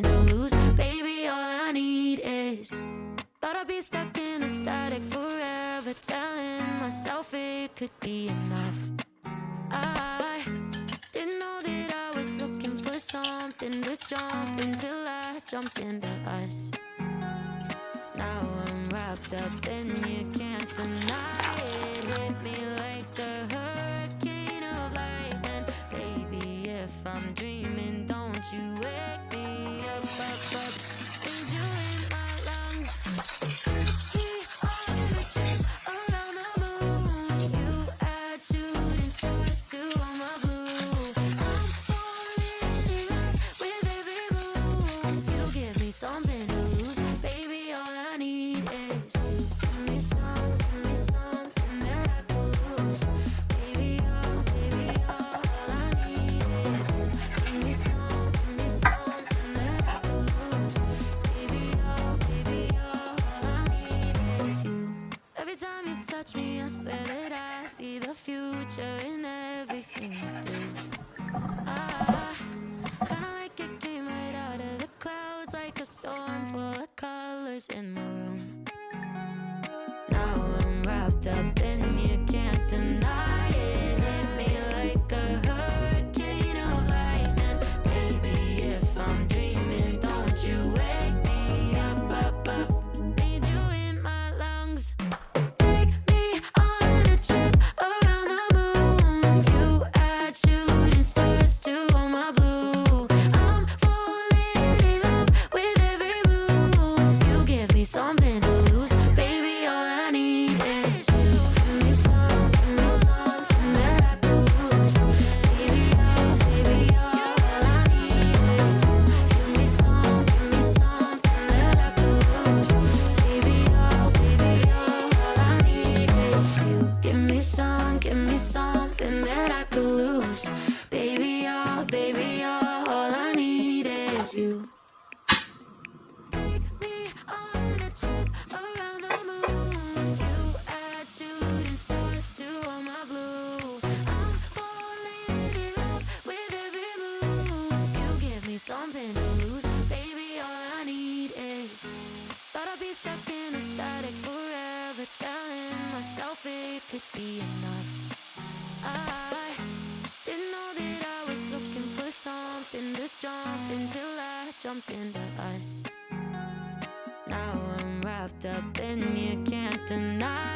nothing to lose. Baby, all I need is Thought I'd be stuck in the static forever Telling myself it could be enough. I didn't know that I was looking for something to jump Until I jumped into us. Now I'm wrapped up and you can't deny. I swear that I see the future in everything you do. I kinda like it came right out of the clouds, like a storm full of colors in my room. Now I'm wrapped up You add shoot and to all my blue I'm falling in love with every moon You give me something to lose, baby. All I need is. Thought I'd be stuck in a static forever, telling myself it could be enough. I didn't know that I was looking for something to jump until I jumped into us. Now I'm wrapped up in you, can't deny.